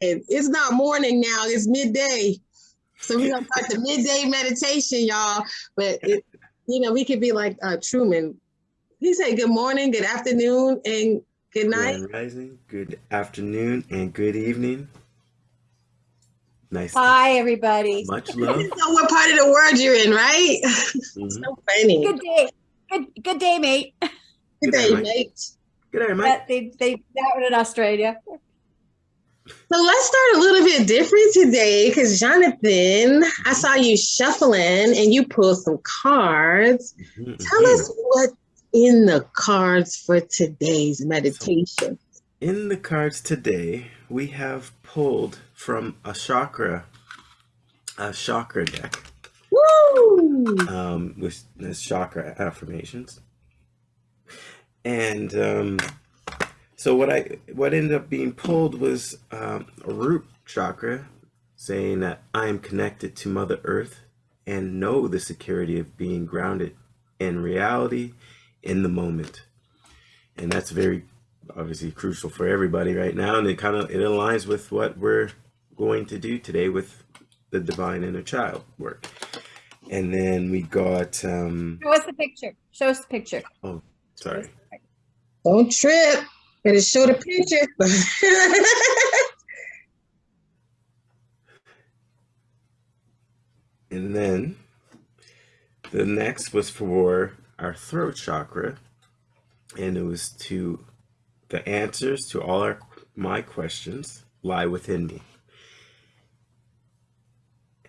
It's not morning now, it's midday. So we're gonna start the midday meditation, y'all. But it, you know, we could be like uh, Truman. He said good morning, good afternoon, and good night. Grand Rising, good afternoon, and good evening. Nice. Hi, everybody. Much You love. know what part of the world you're in, right? Mhm. so funny. Good day. Good good day, mate. Good Good day, night. mate. Good day, Mike. That, they they that one in Australia. So let's start a little bit different today because Jonathan, I saw you shuffling and you pulled some cards. Mhm, Tell us what's in the cards for today's meditation. In the cards today, we have pulled from a chakra, a chakra deck, Woo! um, with this chakra affirmations. And um, so what I what ended up being pulled was um, a root chakra, saying that I am connected to Mother Earth and know the security of being grounded in reality in the moment. And that's very obviously crucial for everybody right now. And it kind of it aligns with what we're going to do today with the divine inner child work. And then we got um Show us the picture. Show us the picture. Oh, sorry. Don't trip. Better show the picture. And then the next was for our throat chakra, and it was to the answers to all our my questions lie within me.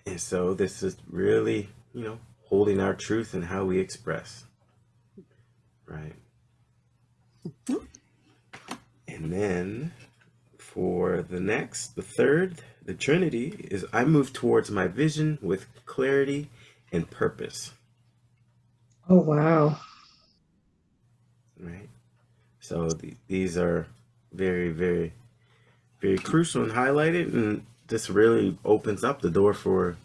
And so this is really, you know, holding our truth and how we express. Right. Mm-hmm. And then for the next, the third, the Trinity is I move towards my vision with clarity and purpose. oh wow. Right. So the, these are very, very, very crucial and highlighted, and this really opens up the door for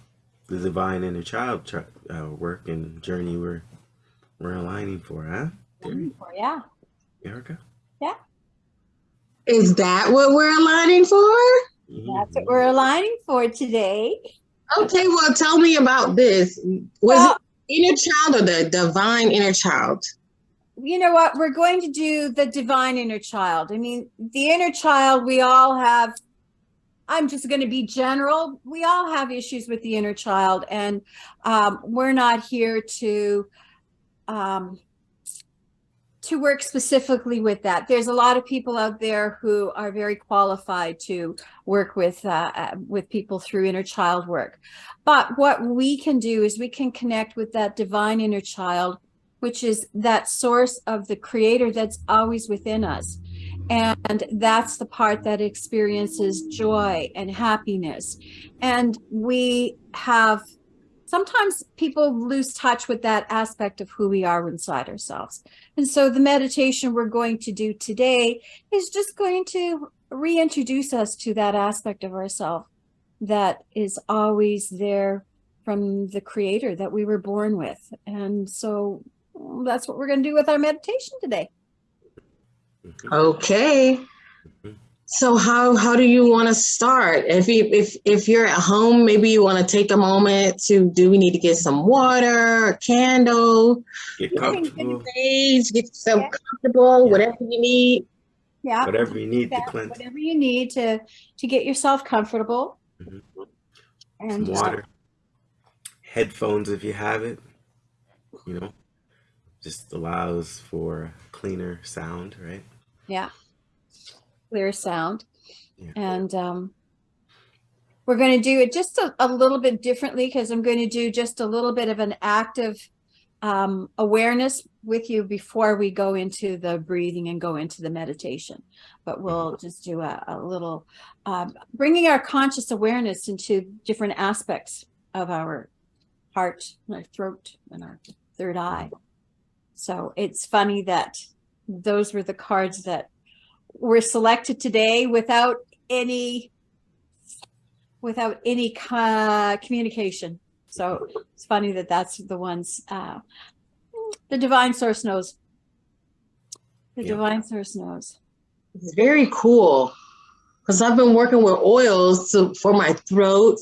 the divine inner child uh, work and journey we're we're aligning for, huh? Terry? Yeah. Erica. Is that what we're aligning for? That's what we're aligning for today. Okay, well, tell me about this. Was Well, it inner child or the divine inner child? you know what? We're going to do the divine inner child. I mean, the inner child, we all have. I'm just going to be general. We all have issues with the inner child, and um, we're not here to um, to work specifically with that. There's a lot of people out there who are very qualified to work with uh, uh, with people through inner child work. But what we can do is we can connect with that divine inner child which is that source of the creator that's always within us. And that's the part that experiences joy and happiness. And we have sometimes people lose touch with that aspect of who we are inside ourselves. And so the meditation we're going to do today is just going to reintroduce us to that aspect of ourselves that is always there from the creator that we were born with. And so that's what we're going to do with our meditation today. Okay. Mm-hmm. So how how do you want to start? If you if if you're at home, maybe you want to take a moment to do we need to get some water, a candle, Get comfortable, sage, get yourself Yeah. comfortable, Yeah. whatever you need. Yeah. whatever you need to cleanse. whatever you need to to get yourself comfortable. Mhm. And Some uh, water, headphones if you have it, you know, just allows for cleaner sound, right? yeah, clear sound. Yeah. And um, we're going to do it just a, a little bit differently because I'm going to do just a little bit of an active um, awareness with you before we go into the breathing and go into the meditation. But we'll just do a, a little um, bringing our conscious awareness into different aspects of our heart, and our throat, and our third eye. So it's funny that those were the cards that were selected today without any without any co- communication. So it's funny that that's the ones uh, the divine source knows. The Yeah. divine source knows. It's very cool. because I've been working with oils to, for my throat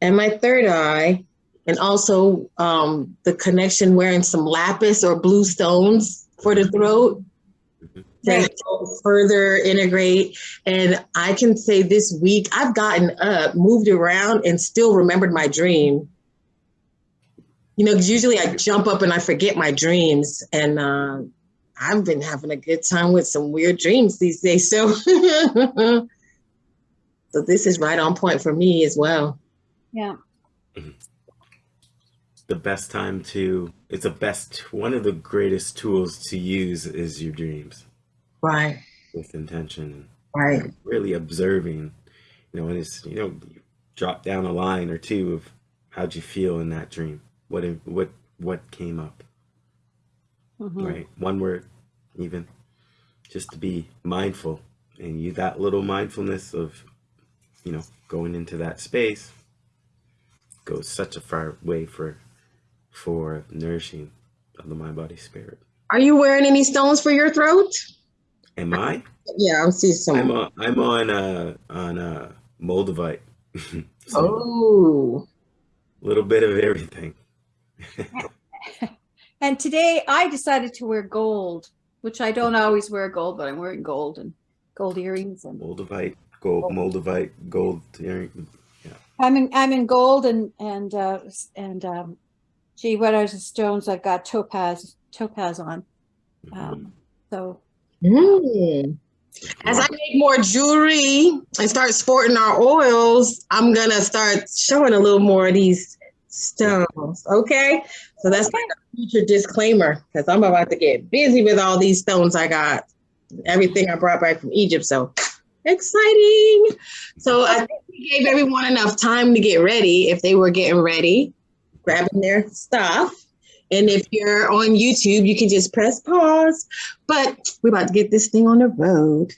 and my third eye, and also um, the connection wearing some lapis or blue stones for the throat to further integrate. And I can say this week, I've gotten up, moved around, and still remembered my dream. You know, because usually I jump up and I forget my dreams. And uh, I've been having a good time with some weird dreams these days. So, so this is right on point for me as well. Yeah. The best time to, it's the best, one of the greatest tools to use is your dreams Right. with intention. Right. Really observing, you know, and it's, you know, you drop down a line or two of how'd you feel in that dream? What, what, what came up? Mhm. right? One word, even just to be mindful and you that little mindfulness of, you know, going into that space goes such a far way for for nourishing of the mind, body, spirit. Are you wearing any stones for your throat? Am I? Yeah, I'm seeing some. I'm on. I'm on. Uh, on uh, Moldavite. so oh, a little bit of everything. And today I decided to wear gold, which I don't always wear gold, but I'm wearing gold and gold earrings and Moldavite, gold, Moldavite, gold earring. I'm in I'm in gold and and uh and um gee, what are the stones I've got topaz topaz on. Um so Mm. As I make more jewelry and start sporting our oils, I'm gonna start showing a little more of these stones. Okay, so that's like a future disclaimer because I'm about to get busy with all these stones I got, everything I brought back from Egypt. So exciting! So I think we gave everyone enough time to get ready if they were getting ready, grabbing their stuff. And if you're on YouTube, you can just press pause. But we're about to get this thing on the road.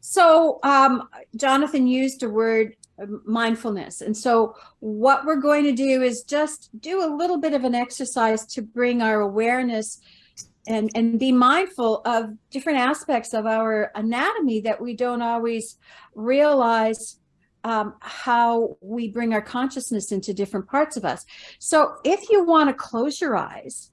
So, um, Jonathan used a word uh, mindfulness. And so, what we're going to do is just do a little bit of an exercise to bring our awareness and, and be mindful of different aspects of our anatomy that we don't always realize um, how we bring our consciousness into different parts of us. So, if you want to close your eyes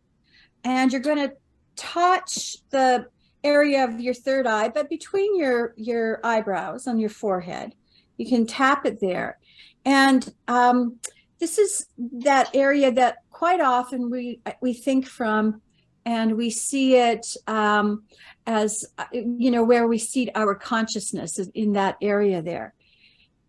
and you're going to touch the area of your third eye, but between your your eyebrows on your forehead, you can tap it there, and um, this is that area that quite often we we think from, and we see it um, as uh, you know where we see our consciousness in that area there,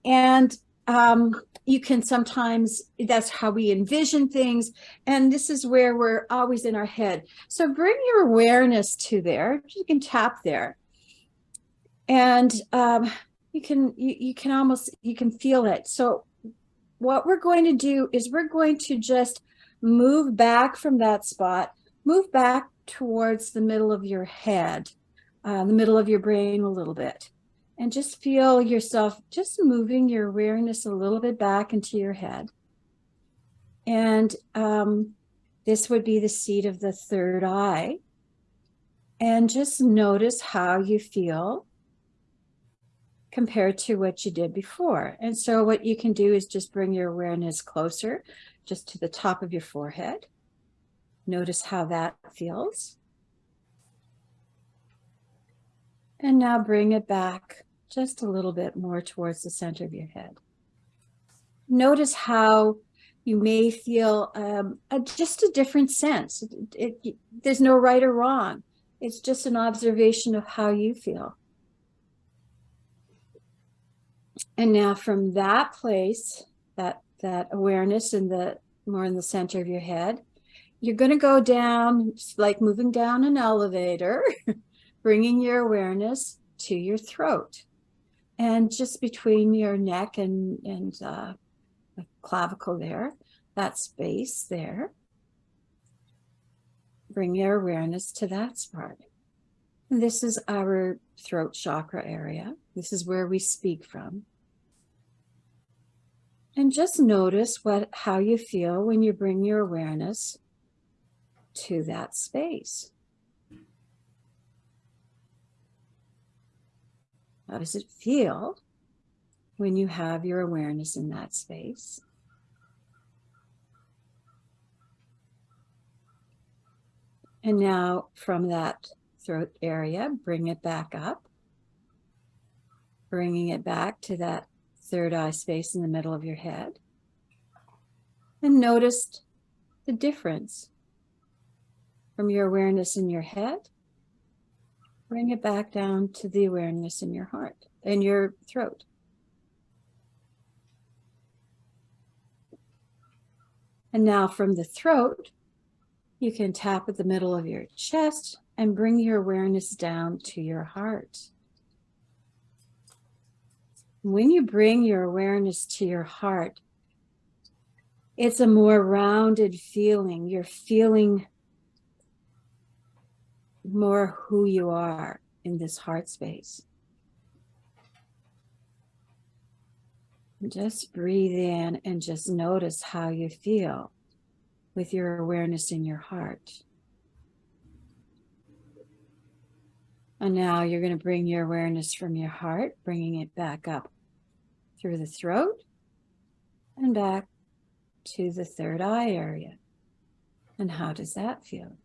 and um, you can sometimes that's how we envision things, and this is where we're always in our head. So bring your awareness to there. You can tap there. And um, you can you, you can almost you can feel it. So what we're going to do is we're going to just move back from that spot, move back towards the middle of your head, uh, the middle of your brain a little bit. And just feel yourself just moving your awareness a little bit back into your head. And um, this would be the seat of the third eye. And just notice how you feel compared to what you did before. And so, what you can do is just bring your awareness closer, just to the top of your forehead. Notice how that feels. And now bring it back just a little bit more towards the center of your head. Notice how you may feel um, a, just a different sense. It, it, there's no right or wrong. It's just an observation of how you feel. And now from that place, that that awareness in the more in the center of your head, you're going to go down, like moving down an elevator, bringing your awareness to your throat, and just between your neck and and uh, the clavicle there, that space there. Bring your awareness to that spot. This is our throat chakra area. This is where we speak from. And just notice what how you feel when you bring your awareness to that space. How does it feel when you have your awareness in that space? And now from that throat area, bring it back up, bringing it back to that third eye space in the middle of your head. And notice the difference from your awareness in your head. Bring it back down to the awareness in your heart, in your throat. And now from the throat, you can tap at the middle of your chest and bring your awareness down to your heart. When you bring your awareness to your heart, it's a more rounded feeling. You're feeling more who you are in this heart space. Just breathe in and just notice how you feel with your awareness in your heart. And now you're going to bring your awareness from your heart, bringing it back up through the throat and back to the third eye area. And how does that feel?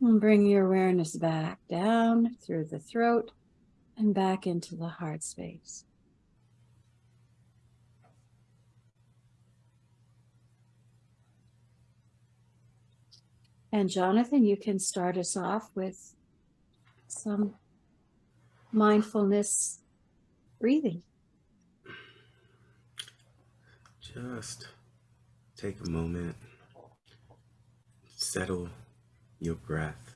And bring your awareness back down through the throat and back into the heart space. And Jonathan, you can start us off with some mindfulness breathing. Just take a moment, settle your breath.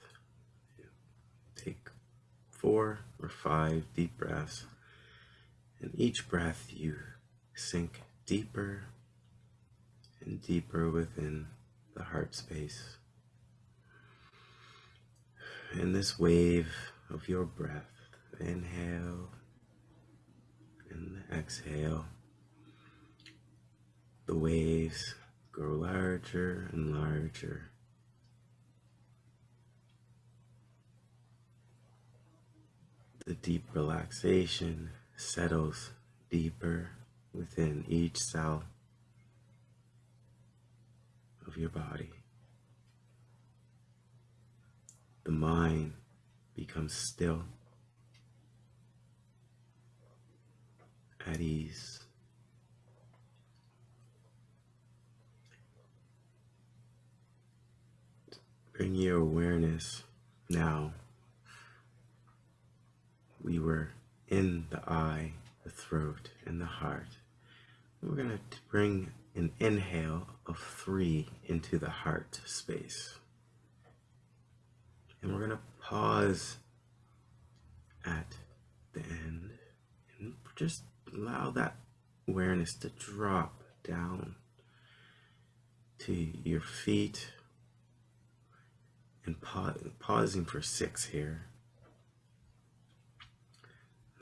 Take four or five deep breaths. And each breath you sink deeper and deeper within the heart space. And this wave of your breath, inhale and exhale, the waves grow larger and larger. The deep relaxation settles deeper within each cell of your body. The mind becomes still, at ease. Bring your awareness now. We were in the eye, the throat, and the heart. We're going to bring an inhale of three into the heart space. And we're going to pause at the end and just allow that awareness to drop down to your feet and pa pausing for six here.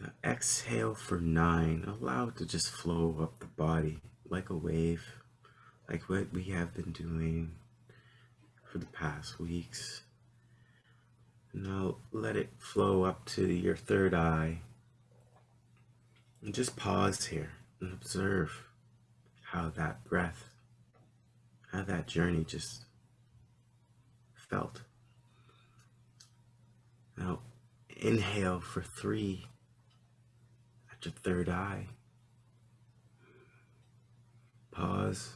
Now exhale for nine. Allow it to just flow up the body like a wave, like what we have been doing for the past weeks. Now let it flow up to your third eye. And just pause here and observe how that breath, how that journey just felt. Now inhale for three your third eye. Pause.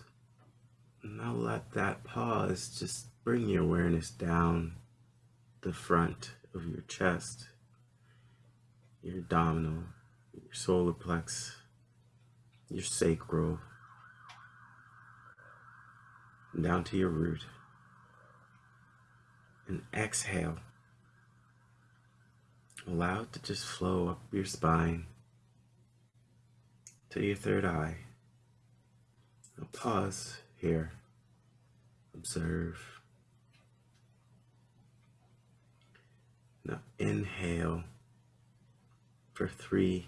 Now let that pause just bring your awareness down the front of your chest, your abdominal, your solar plex, your sacral, down to your root. And exhale. Allow it to just flow up your spine to your third eye. Now pause here. Observe. Now inhale for three.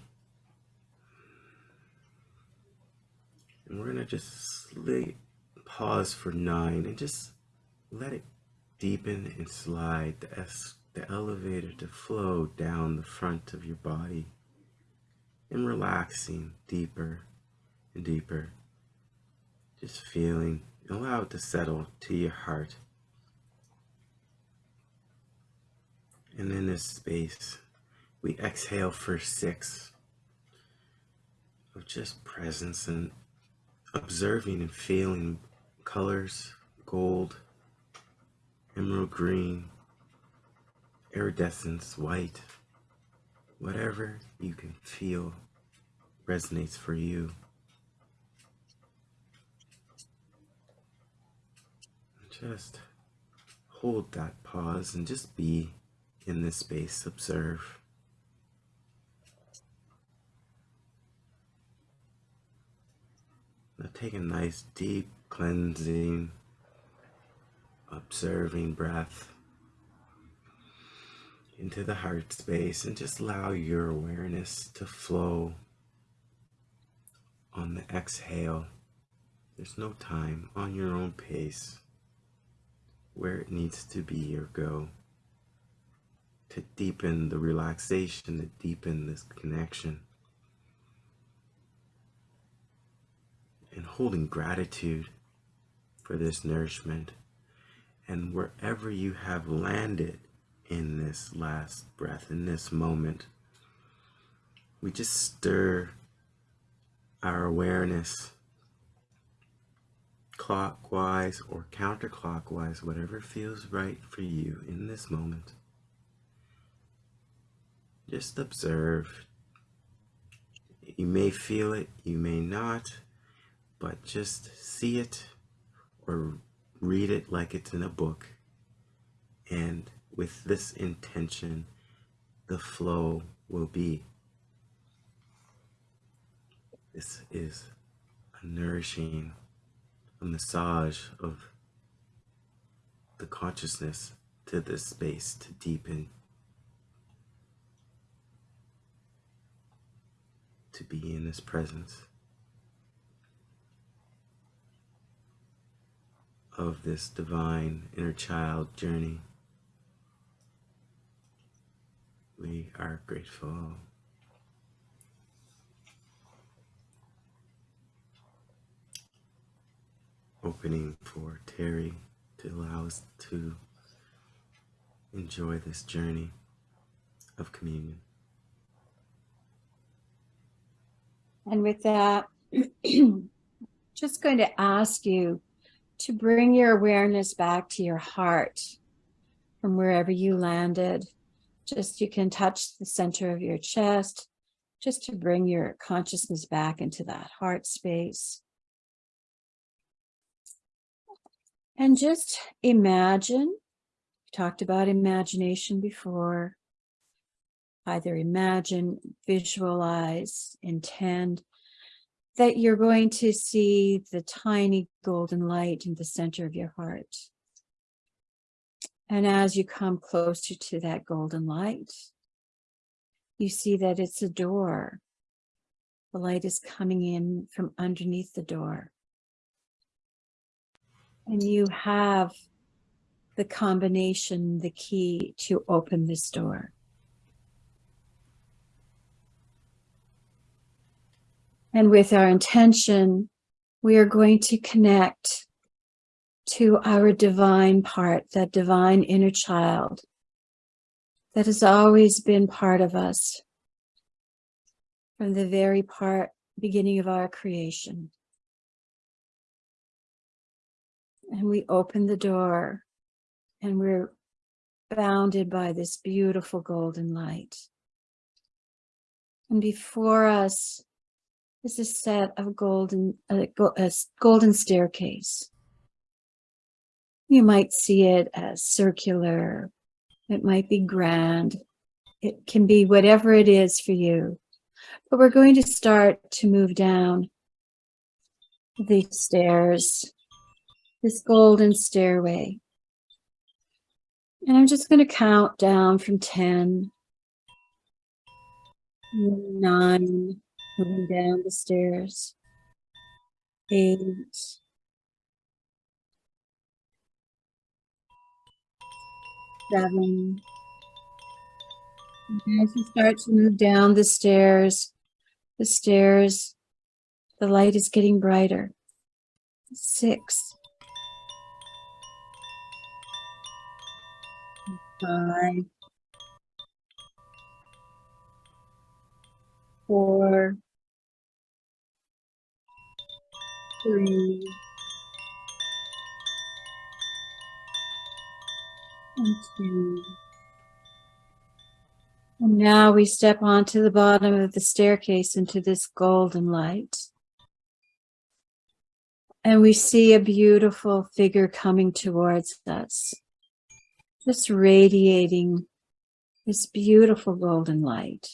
And we're going to just pause for nine and just let it deepen and slide the the elevator to flow down the front of your body and relaxing deeper and deeper. Just feeling, allow it to settle to your heart. And in this space, we exhale for six of just presence and observing and feeling colors, gold, emerald green, iridescence, white, whatever you can feel resonates for you. Just hold that pause and just be in this space, observe. Now take a nice deep cleansing, observing breath into the heart space and just allow your awareness to flow on the exhale. There's no time on your own pace where it needs to be or go to deepen the relaxation, to deepen this connection. And holding gratitude for this nourishment. And wherever you have landed in this last breath, in this moment, we just stir our awareness clockwise or counterclockwise, whatever feels right for you in this moment. Just observe. You may feel it, you may not, but just see it or read it like it's in a book. And with this intention, the flow will be. This is a nourishing, a massage of the consciousness to this space to deepen, to be in this presence of this divine inner child journey. We are grateful. Opening for Terry to allow us to enjoy this journey of communion. And with that, just going to ask you to bring your awareness back to your heart from wherever you landed. Just you can touch the center of your chest, just to bring your consciousness back into that heart space. And just imagine, we talked about imagination before, either imagine, visualize, intend, that you're going to see the tiny golden light in the center of your heart. And as you come closer to that golden light, you see that it's a door. The light is coming in from underneath the door. And you have the combination, the key to open this door. And with our intention, we are going to connect to our divine part, that divine inner child that has always been part of us from the very part beginning of our creation. And we open the door and we're bounded by this beautiful golden light. And before us is a set of golden, uh, a golden staircase. You might see it as circular. It might be grand. It can be whatever it is for you. But we're going to start to move down these stairs, this golden stairway. And I'm just going to count down from 10, 9, moving down the stairs. Eight. Seven. And As you start to move down the stairs, the stairs, the light is getting brighter. Six. Five. Four. Three. And two. And now we step onto the bottom of the staircase into this golden light. And we see a beautiful figure coming towards us, just radiating this beautiful golden light.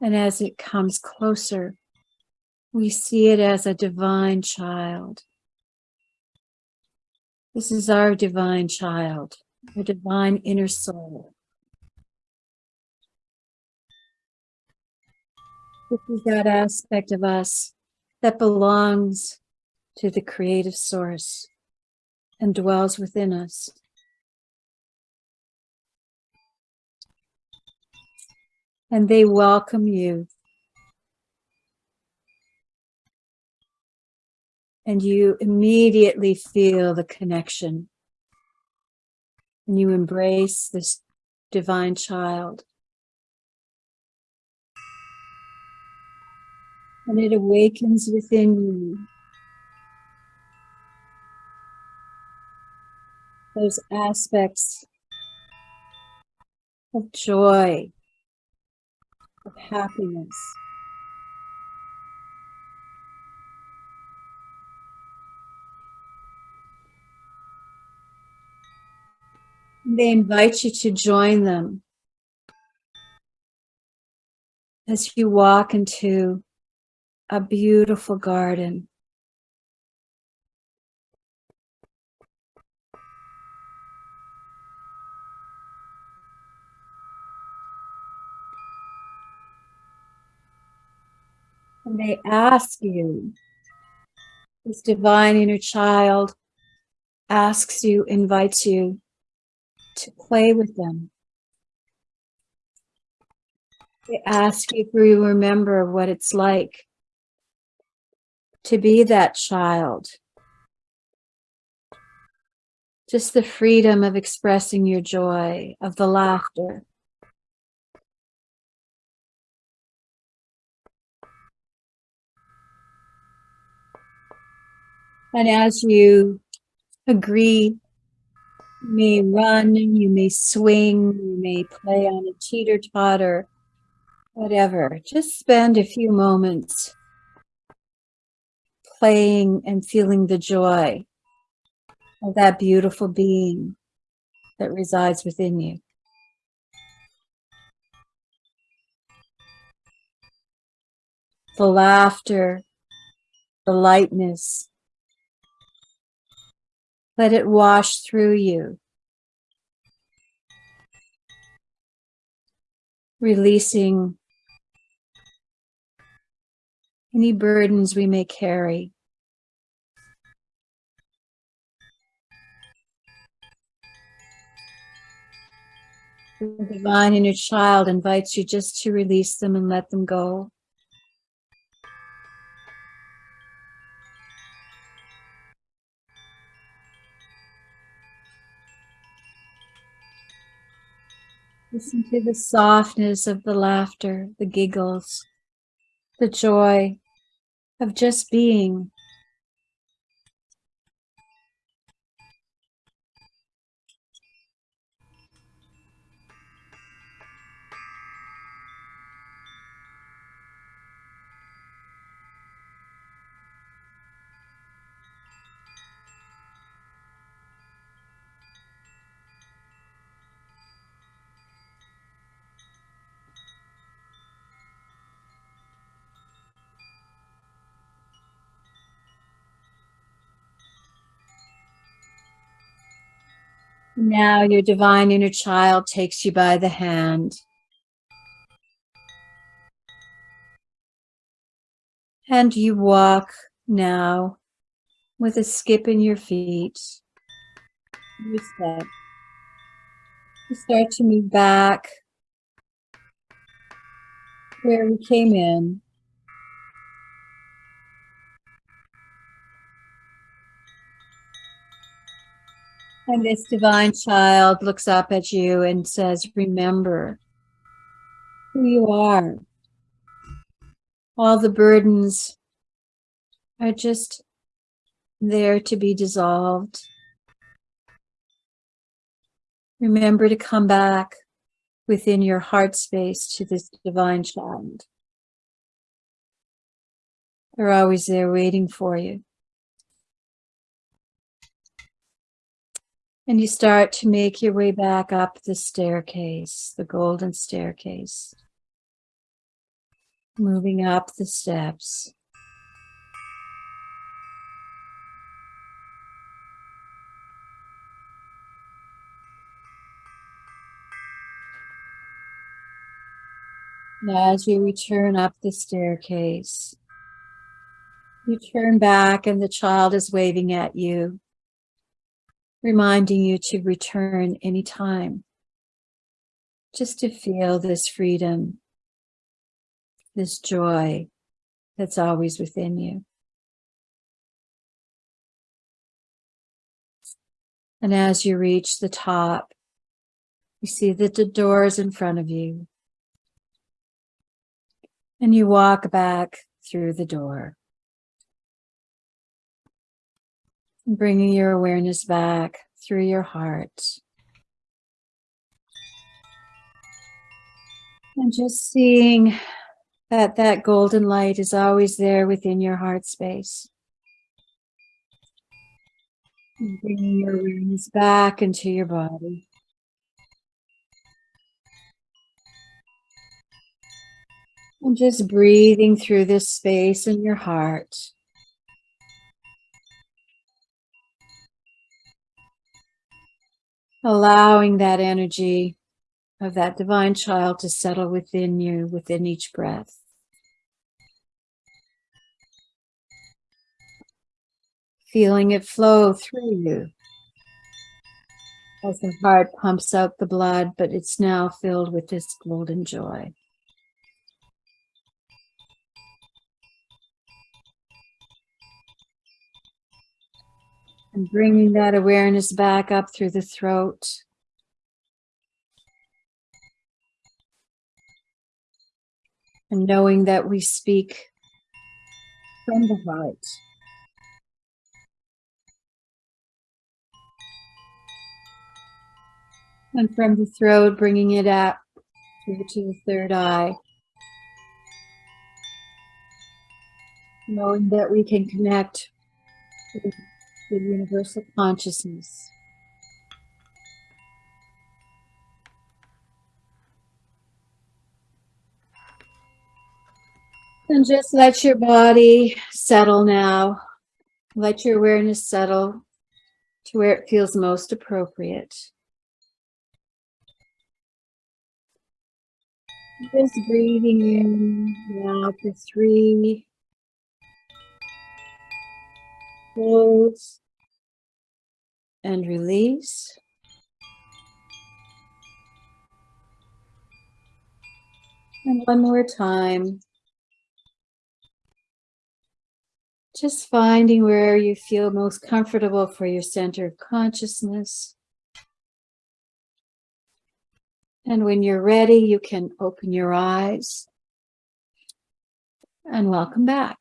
And as it comes closer, we see it as a divine child. This is our divine child, our divine inner soul. This is that aspect of us that belongs to the creative source and dwells within us. And they welcome you. And you immediately feel the connection. And you embrace this divine child. and it awakens within you those aspects of joy, of happiness. They invite you to join them as you walk into a beautiful garden. And they ask you, this divine inner child asks you, invites you to play with them. They ask you if you remember what it's like to be that child. Just the freedom of expressing your joy, of the laughter. And as you agree, you may run, you may swing, you may play on a teeter-totter, whatever. Just spend a few moments playing and feeling the joy of that beautiful being that resides within you. The laughter, the lightness, let it wash through you. Releasing any burdens we may carry. The divine inner child invites you just to release them and let them go. Listen to the softness of the laughter, the giggles, the joy of just being. Now your divine inner child takes you by the hand. And you walk now with a skip in your feet. You step. We start to move back where we came in. And this divine child looks up at you and says, remember who you are. All the burdens are just there to be dissolved. Remember to come back within your heart space to this divine child. They're always there waiting for you. And you start to make your way back up the staircase, the golden staircase. Moving up the steps. As you return up the staircase, you turn back and the child is waving at you, reminding you to return anytime, just to feel this freedom, this joy that's always within you. And as you reach the top, you see that the door is in front of you. And you walk back through the door. Bringing your awareness back through your heart. And just seeing that that golden light is always there within your heart space. And bringing your awareness back into your body. And just breathing through this space in your heart. Allowing that energy of that divine child to settle within you, within each breath. Feeling it flow through you as the heart pumps out the blood, but it's now filled with this golden joy. And bringing that awareness back up through the throat. And knowing that we speak from the heart. And from the throat, bringing it up through to the third eye. Knowing that we can connect the universal consciousness. And just let your body settle now. Let your awareness settle to where it feels most appropriate. Just breathing in now for three. Hold and release. And one more time. Just finding where you feel most comfortable for your center of consciousness. And when you're ready, you can open your eyes and welcome back.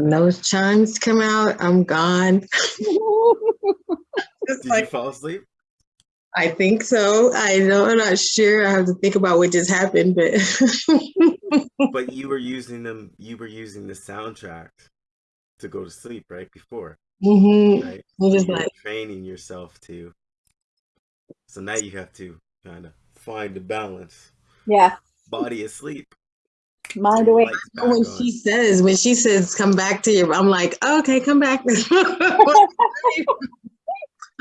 And those chimes come out, I'm gone. It's Did you fall asleep? I think so. I know. I'm not sure. I have to think about what just happened, but But you were using them. You were using the soundtrack to go to sleep right before, Mhm. right? I'm just you were like, training yourself to. So now you have to kind of find the balance. Yeah, Body asleep. Mind away. when on. she says, when she says, come back to you, I'm like, okay, come back.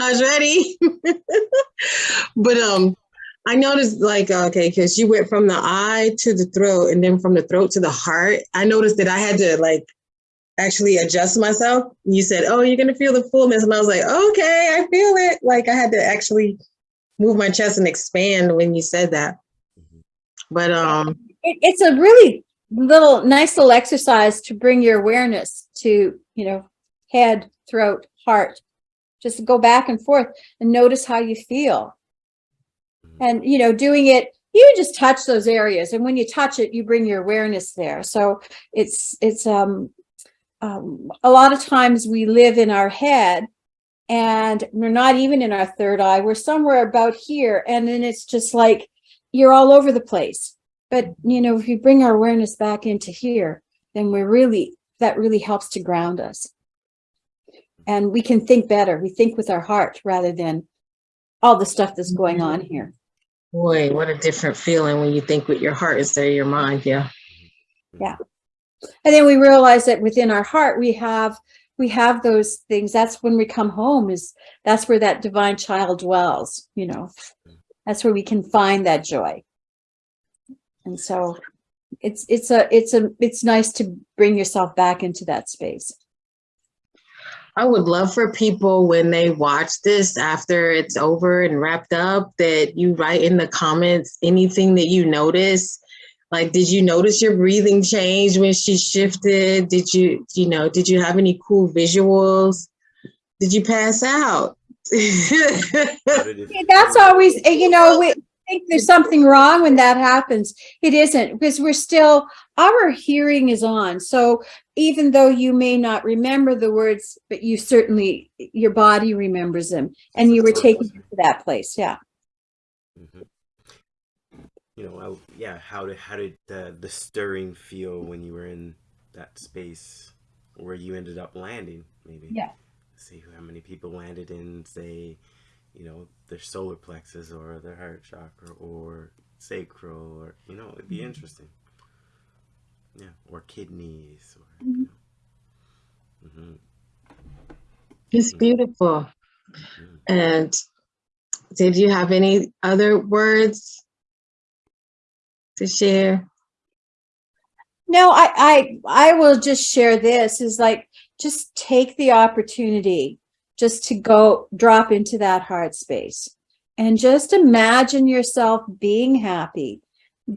I was ready. but um, I noticed like, okay, because you went from the eye to the throat and then from the throat to the heart. I noticed that I had to like actually adjust myself. You said, oh, you're going to feel the fullness. And I was like, okay, I feel it. Like I had to actually move my chest and expand when you said that. Mhm. But um, It, it's a really little, nice little exercise to bring your awareness to, you know, head, throat, heart. Just go back and forth and notice how you feel. Mhm. And, you know, doing it, you just touch those areas. And when you touch it, you bring your awareness there. So it's, it's, um, um, a lot of times we live in our head and we're not even in our third eye. We're somewhere about here. And then it's just like, you're all over the place. But, you know, if we bring our awareness back into here, then we're really, that really helps to ground us. And we can think better. We think with our heart rather than all the stuff that's going on here. Boy, what a different feeling when you think with your heart instead of your mind. Yeah. Yeah. And then we realize that within our heart, we have, we have those things. That's when we come home is, that's where that divine child dwells, you know, that's where we can find that joy. And so it's, it's a, it's a, it's nice to bring yourself back into that space. I would love for people when they watch this after it's over and wrapped up that you write in the comments anything that you notice. Like, did you notice your breathing change when she shifted? Did you, you know, did you have any cool visuals? Did you pass out? How did it Yeah, That's always, you know, we think there's something wrong when that happens. It isn't because we're still, our hearing is on. So even though you may not remember the words, but you certainly, your body remembers them and you were taken to that place. Yeah. Mm -hmm. You know, I, yeah. How did how did the the stirring feel when you were in that space where you ended up landing? Maybe. Yeah. See how many people landed in, say, you know, their solar plexus or their heart chakra or sacral, or you know, it'd be interesting. Yeah, or kidneys, or. You know. hmm It's beautiful. hmm And did you have any other words to share? No, I, I, I will just share this is like, just take the opportunity just to go drop into that heart space and just imagine yourself being happy,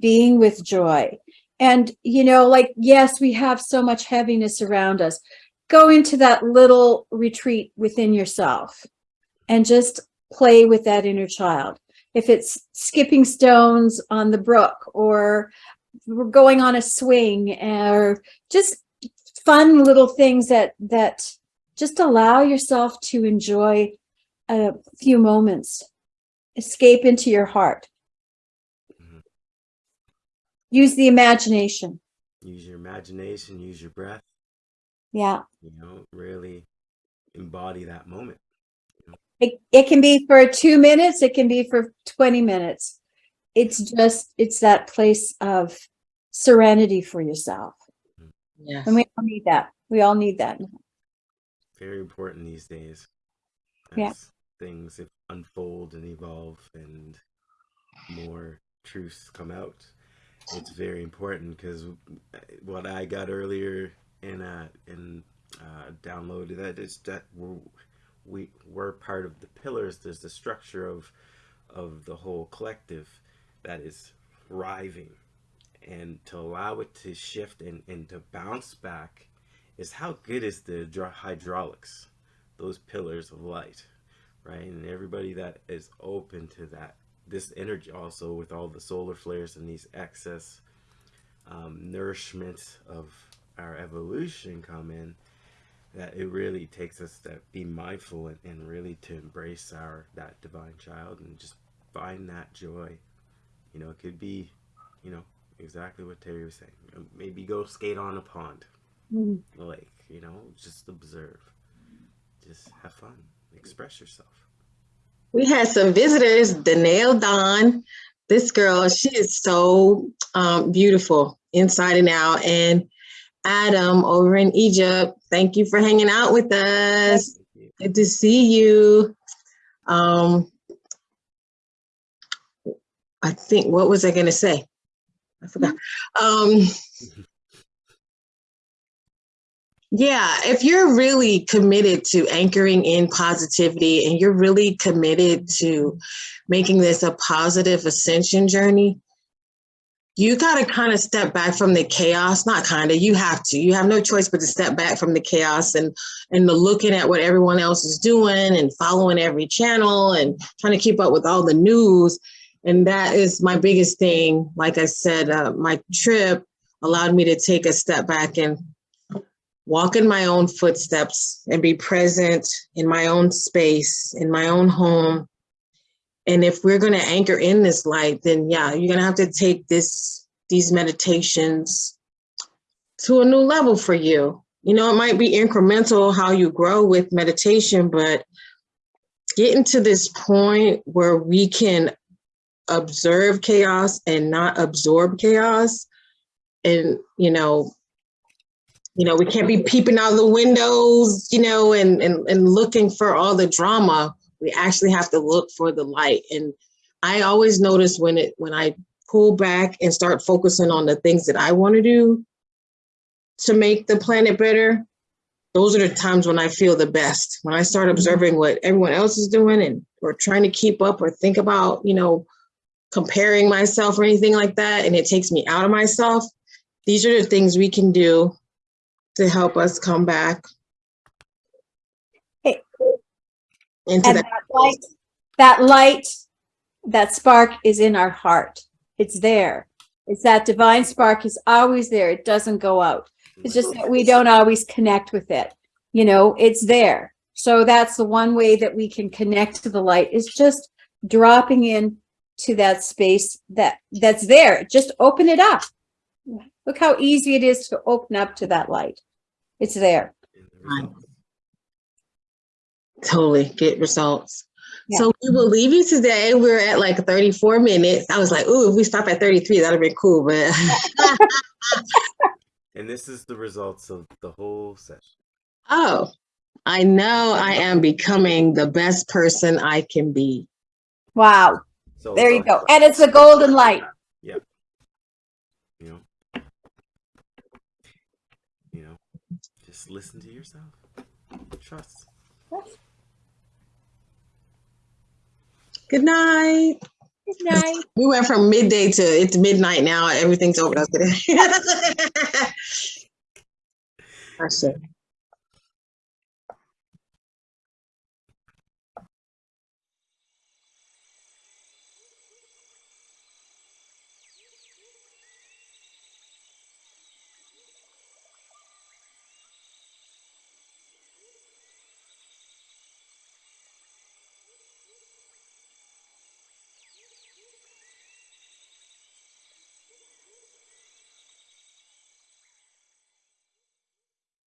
being with joy. And, you know, like, yes, we have so much heaviness around us. Go into that little retreat within yourself and just play with that inner child. If it's skipping stones on the brook or going on a swing or just fun little things that that just allow yourself to enjoy a few moments escape into your heart Mhm. use the imagination Use your imagination. Use your breath. yeah You know, really embody that moment. it, it can be for two minutes it can be for 20 minutes it's just it's that place of serenity for yourself Yes. and we all need that we all need that very important these days Yeah. things unfold and evolve and more truths come out. It's very important because what i got earlier in uh in uh downloaded that is that we're we we're part of the pillars. There's the structure of of the whole collective that is thriving. And to allow it to shift and, and to bounce back is how good is the hydraulics, those pillars of light, right? And everybody that is open to that, this energy also with all the solar flares and these excess um, nourishment of our evolution come in, that it really takes us to be mindful and, and really to embrace our that divine child and just find that joy. You know, it could be, you know, exactly what Terry was saying. Maybe go skate on a pond, A. You know, just observe, just have fun, express yourself. We had some visitors, Danae Don. This girl, she is so um, beautiful inside and out. And Adam over in Egypt, thank you for hanging out with us. Good to see you. Um, I think, what was I going to say? I forgot. Um, yeah, if you're really committed to anchoring in positivity and you're really committed to making this a positive ascension journey, you got to kind of step back from the chaos. Not kind of, you have to. You have no choice but to step back from the chaos and and the looking at what everyone else is doing and following every channel and trying to keep up with all the news. And that is my biggest thing. Like I said, uh, my trip allowed me to take a step back and walk in my own footsteps and be present in my own space, in my own home. And if we're going to anchor in this light, then yeah, you're going to have to take this these meditations to a new level for you. You know, it might be incremental how you grow with meditation, but getting to this point where we can observe chaos and not absorb chaos and you know you know we can't be peeping out the windows you know and and, and looking for all the drama. We actually have to look for the light. And i always notice when it when i pull back and start focusing on the things that i want to do to make the planet better those are the times when i feel the best. When i start mm-hmm. observing what everyone else is doing and or trying to keep up or think about you know comparing myself or anything like that and it takes me out of myself these are the things we can do to help us come back Hey. into And that that light, that light, that spark is in our heart. It's there. It's that divine spark is always there. It doesn't go out. It's just that we don't always connect with it. You know, it's there. So that's the one way that we can connect to the light is just dropping in to that space that that's there. Just open it up. Look how easy it is to open up to that light. It's there. in the results. totally get results Yeah. so we will leave you today we're at like 34 minutes i was like ooh if we stop at 33 that'd be cool but And this is the results of the whole session. oh i know i am becoming the best person i can be Wow. So There you go. And it's a golden light. You know. You know. Just listen to yourself. Trust. good night Good night. we went from midday to it's midnight now everything's over us today I see.